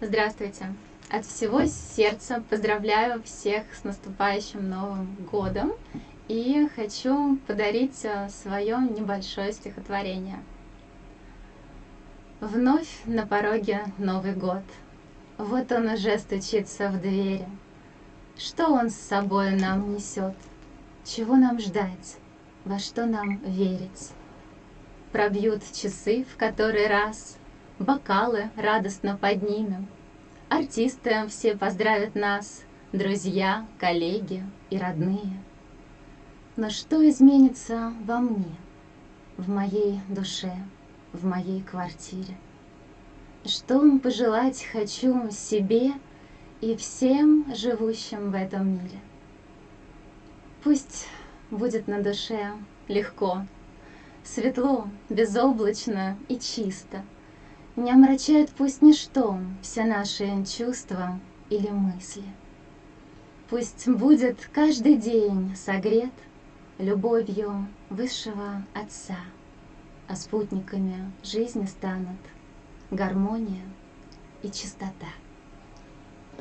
Здравствуйте! От всего сердца поздравляю всех с наступающим Новым Годом и хочу подарить э, свое небольшое стихотворение. Вновь на пороге Новый год. Вот он уже стучится в двери. Что он с собой нам несет? Чего нам ждать? Во что нам верить? Пробьют часы в который раз — бокалы радостно поднимем. Артисты все поздравят нас, друзья, коллеги и родные. Но что изменится во мне, в моей душе, в моей квартире? Что пожелать хочу себе и всем живущим в этом мире? Пусть будет на душе легко, светло, безоблачно и чисто — не омрачает пусть ничто все наши чувства или мысли. Пусть будет каждый день согрет любовью высшего Отца, а спутниками жизни станут гармония и чистота.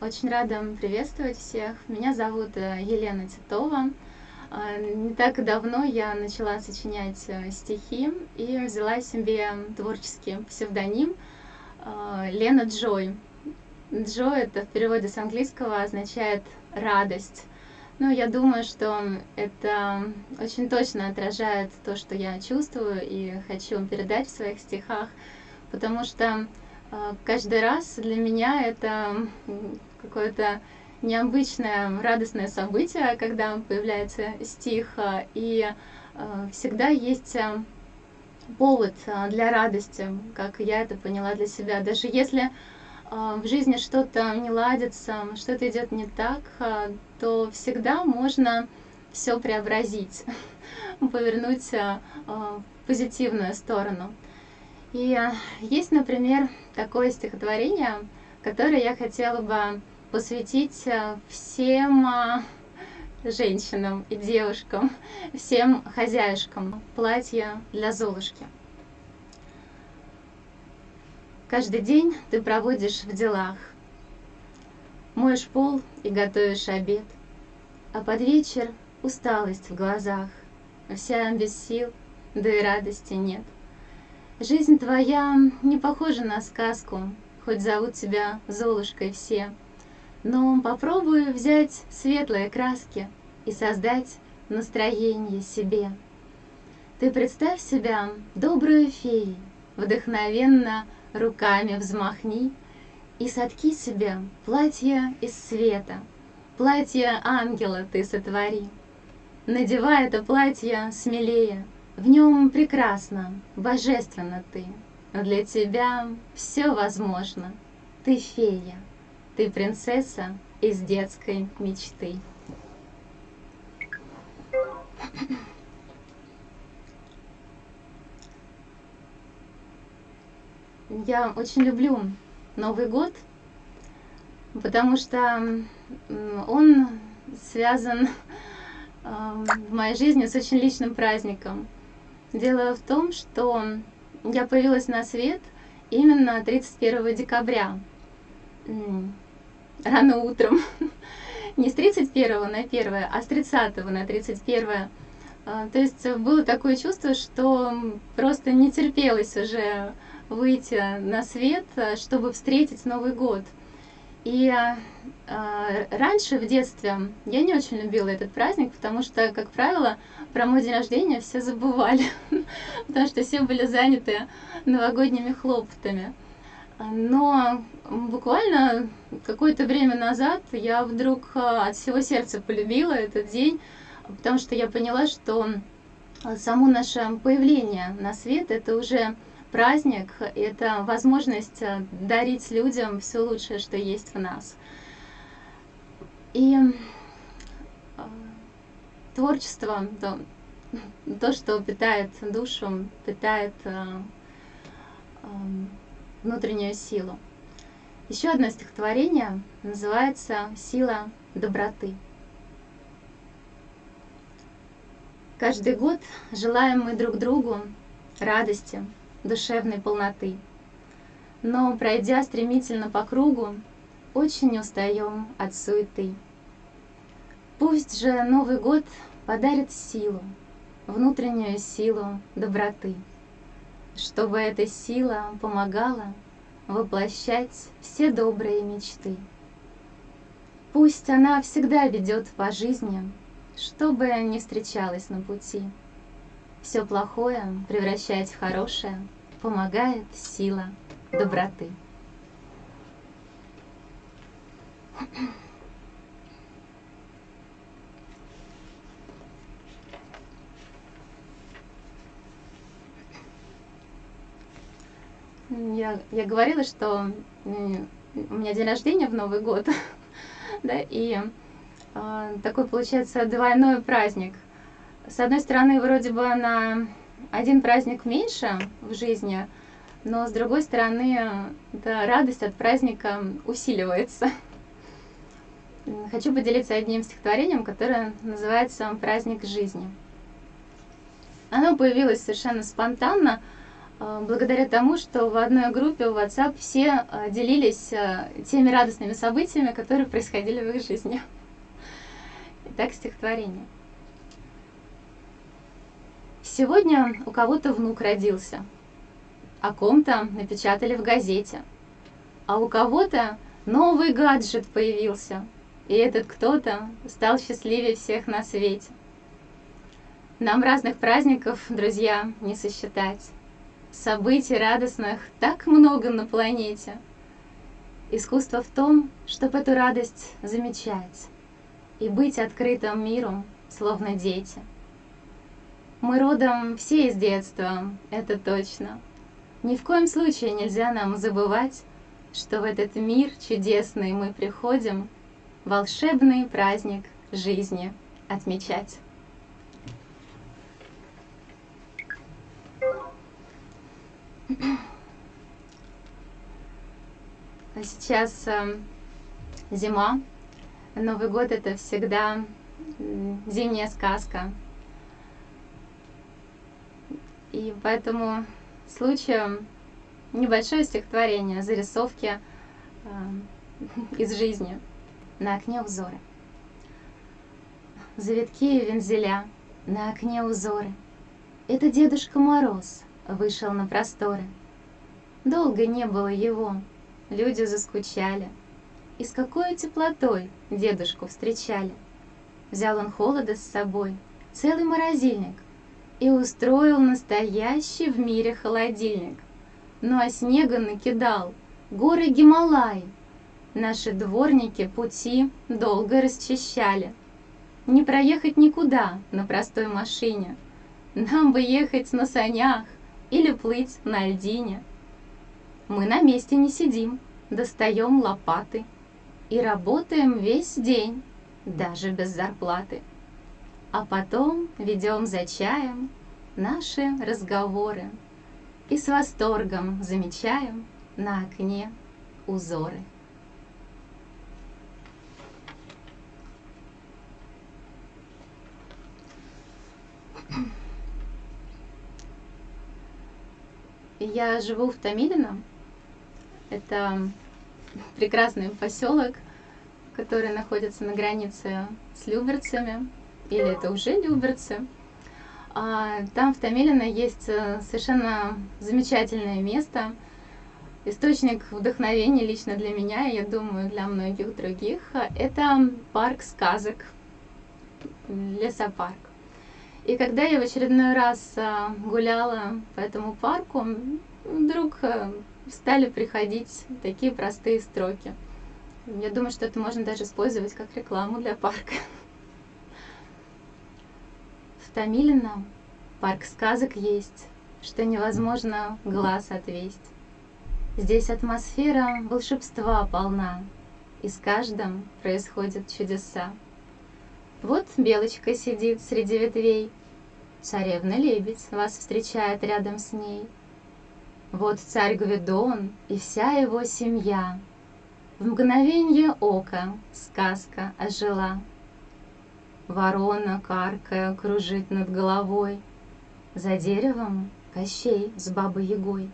Очень рада приветствовать всех. Меня зовут э, Елена Титова. А, не так давно я начала сочинять э, стихи и взяла себе творческий псевдоним Лена Джой. Джой это в переводе с английского означает радость. Ну, я думаю, что это очень точно отражает то, что я чувствую и хочу передать в своих стихах, потому что а, каждый раз для меня это какое-то необычное радостное событие, когда появляется стих, а, и а, всегда есть а, повод для радости, как я это поняла для себя. Даже если в жизни что-то не ладится, что-то идет не так, то всегда можно все преобразить, повернуть в позитивную сторону. И есть, например, такое стихотворение, которое я хотела бы посвятить всем женщинам и девушкам, всем хозяюшкам платья для Золушки. Каждый день ты проводишь в делах, моешь пол и готовишь обед, а под вечер усталость в глазах, вся без сил, да и радости нет. Жизнь твоя не похожа на сказку, хоть зовут тебя Золушкой все — но попробую взять светлые краски и создать настроение себе. Ты представь себя добрую феей, вдохновенно руками взмахни и сотки себе платье из света, платье ангела ты сотвори. Надевай это платье смелее, в нем прекрасно, божественно ты. Для тебя все возможно, ты фея. Ты принцесса из детской мечты. Я очень люблю Новый год, потому что он связан э, в моей жизни с очень личным праздником. Дело в том, что я появилась на свет именно 31 декабря рано утром. Не с 31 на 1, а с 30 на 31. А, то есть было такое чувство, что просто не терпелось уже выйти на свет, чтобы встретить Новый год. И а, раньше, в детстве, я не очень любила этот праздник, потому что, как правило, про мой день рождения все забывали, потому что все были заняты новогодними хлопотами. Но буквально какое-то время назад я вдруг а, от всего сердца полюбила этот день, потому что я поняла, что само наше появление на свет — это уже праздник, это возможность а, дарить людям все лучшее, что есть в нас. И творчество, то, то что питает душу, питает внутреннюю силу. Еще одно стихотворение называется «Сила доброты». Каждый год желаем мы друг другу радости, душевной полноты. но, пройдя стремительно по кругу, очень устаем от суеты. Пусть же Новый год подарит силу, внутреннюю силу доброты, чтобы эта сила помогала воплощать все добрые мечты. Пусть она всегда ведет по жизни, что бы ни встречалось на пути. Все плохое превращать в хорошее помогает сила доброты. Я, я говорила, что у меня день рождения в Новый год, да, и э, такой получается двойной праздник. С одной стороны, вроде бы на один праздник меньше в жизни, но с другой стороны, да, радость от праздника усиливается. Хочу поделиться одним стихотворением, которое называется «Праздник жизни». Оно появилось совершенно спонтанно, благодаря тому, что в одной группе в WhatsApp все а, делились а, теми радостными событиями, которые происходили в их жизни. Итак, стихотворение. Сегодня у кого-то внук родился, о ком-то напечатали в газете, а у кого-то новый гаджет появился, и этот кто-то стал счастливее всех на свете. Нам разных праздников, друзья, не сосчитать. Событий радостных так много на планете. Искусство в том, чтобы эту радость замечать и быть открытым миру, словно дети. Мы родом все из детства, это точно. Ни в коем случае нельзя нам забывать, что в этот мир чудесный мы приходим волшебный праздник жизни отмечать. Сейчас э, зима. Новый год это всегда зимняя сказка. И поэтому случаю небольшое стихотворение, зарисовки э, из жизни на окне узоры. Завитки и вензеля, на окне узоры. Это Дедушка Мороз вышел на просторы. Долго не было его, люди заскучали. И с какой теплотой дедушку встречали. Взял он холода с собой, целый морозильник, и устроил настоящий в мире холодильник. Ну а снега накидал, горы Гималай. Наши дворники пути долго расчищали. Не проехать никуда на простой машине. Нам бы ехать на санях или плыть на льдине. Мы на месте не сидим, достаем лопаты и работаем весь день, даже без зарплаты. А потом ведем за чаем наши разговоры и с восторгом замечаем на окне узоры. Я живу в Томилино. Это прекрасный поселок, который находится на границе с Люберцами, или это уже Люберцы. А, там в Томилино есть э, совершенно замечательное место, источник вдохновения лично для меня, и я думаю, для многих других. Это парк сказок, лесопарк. И когда я в очередной раз а, гуляла по этому парку, вдруг а, стали приходить такие простые строки. Я думаю, что это можно даже использовать как рекламу для парка. В Томилино парк сказок есть, что невозможно глаз отвесть. Здесь атмосфера волшебства полна, и с каждым происходят чудеса. Вот белочка сидит среди ветвей, Царевна-лебедь вас встречает рядом с ней. Вот царь Гвидон и вся его семья. В мгновенье ока сказка ожила. Ворона, каркая, кружит над головой. За деревом Кощей с бабой Ягой.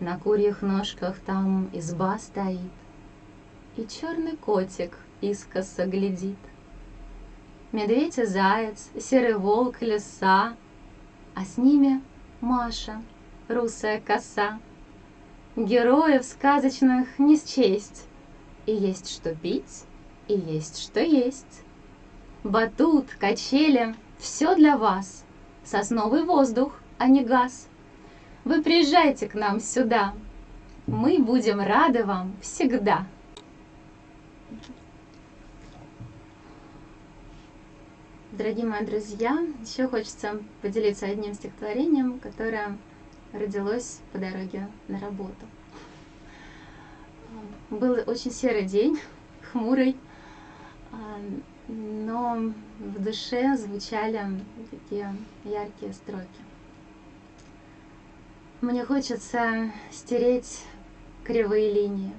На курьих ножках там изба стоит, И черный котик искоса глядит. Медведь и заяц, серый волк, лиса, А с ними Маша, русая коса. Героев сказочных не счесть, И есть что пить, и есть что есть. Батут, качели — все для вас. Сосновый воздух, а не газ. Вы приезжайте к нам сюда. Мы будем рады вам всегда. Дорогие мои друзья, еще хочется поделиться одним стихотворением, которое родилось по дороге на работу. Был очень серый день, хмурый, а, но в душе звучали такие яркие строки. Мне хочется стереть кривые линии,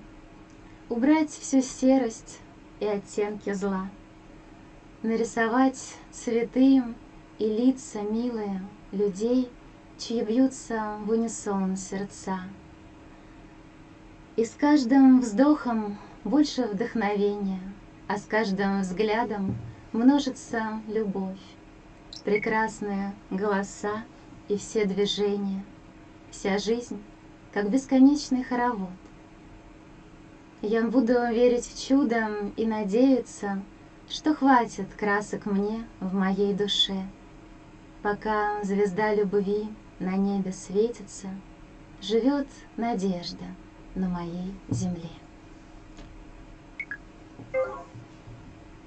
убрать всю серость и оттенки зла, нарисовать цветы и лица милые людей, чьи бьются в унисон сердца. И с каждым вздохом больше вдохновения, а с каждым взглядом множится любовь, прекрасные голоса и все движения, вся жизнь, как бесконечный хоровод. Я буду верить в чудо и надеяться, что хватит красок мне в моей душе, пока звезда любви на небе светится, живет надежда на моей земле.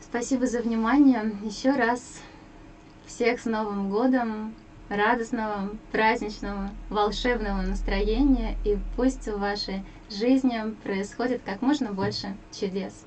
Спасибо за внимание. Еще раз всех с Новым годом, радостного, праздничного, волшебного настроения. И пусть в вашей жизни происходит как можно больше чудес.